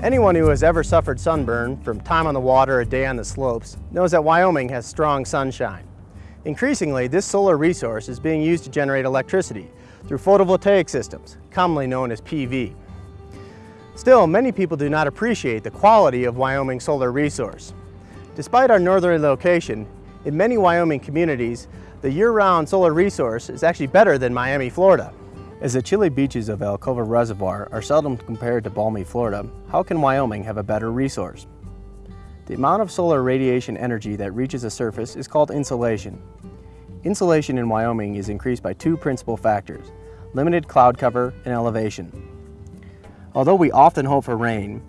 Anyone who has ever suffered sunburn from time on the water, a day on the slopes, knows that Wyoming has strong sunshine. Increasingly, this solar resource is being used to generate electricity through photovoltaic systems, commonly known as PV. Still, many people do not appreciate the quality of Wyoming's solar resource. Despite our northerly location, in many Wyoming communities, the year-round solar resource is actually better than Miami, Florida. As the chilly beaches of Alcova Reservoir are seldom compared to balmy Florida, how can Wyoming have a better resource? The amount of solar radiation energy that reaches the surface is called insolation. Insolation in Wyoming is increased by two principal factors, limited cloud cover and elevation. Although we often hope for rain,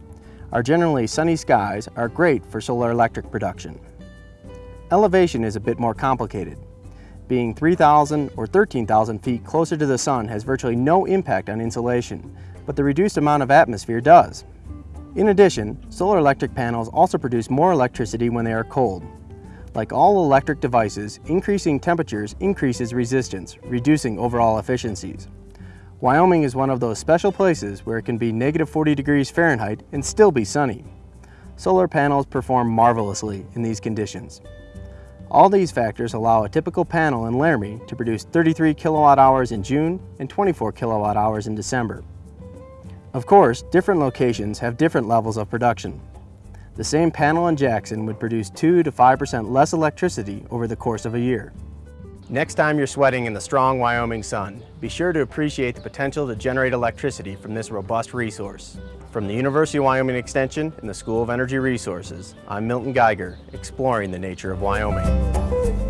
our generally sunny skies are great for solar electric production. Elevation is a bit more complicated being 3,000 or 13,000 feet closer to the sun has virtually no impact on insolation, but the reduced amount of atmosphere does. In addition, solar electric panels also produce more electricity when they are cold. Like all electric devices, increasing temperatures increases resistance, reducing overall efficiencies. Wyoming is one of those special places where it can be negative 40 degrees Fahrenheit and still be sunny. Solar panels perform marvelously in these conditions. All these factors allow a typical panel in Laramie to produce 33 kilowatt hours in June and 24 kilowatt hours in December. Of course, different locations have different levels of production. The same panel in Jackson would produce 2 to 5% less electricity over the course of a year. Next time you're sweating in the strong Wyoming sun, be sure to appreciate the potential to generate electricity from this robust resource. From the University of Wyoming Extension and the School of Energy Resources, I'm Milton Geiger, exploring the nature of Wyoming.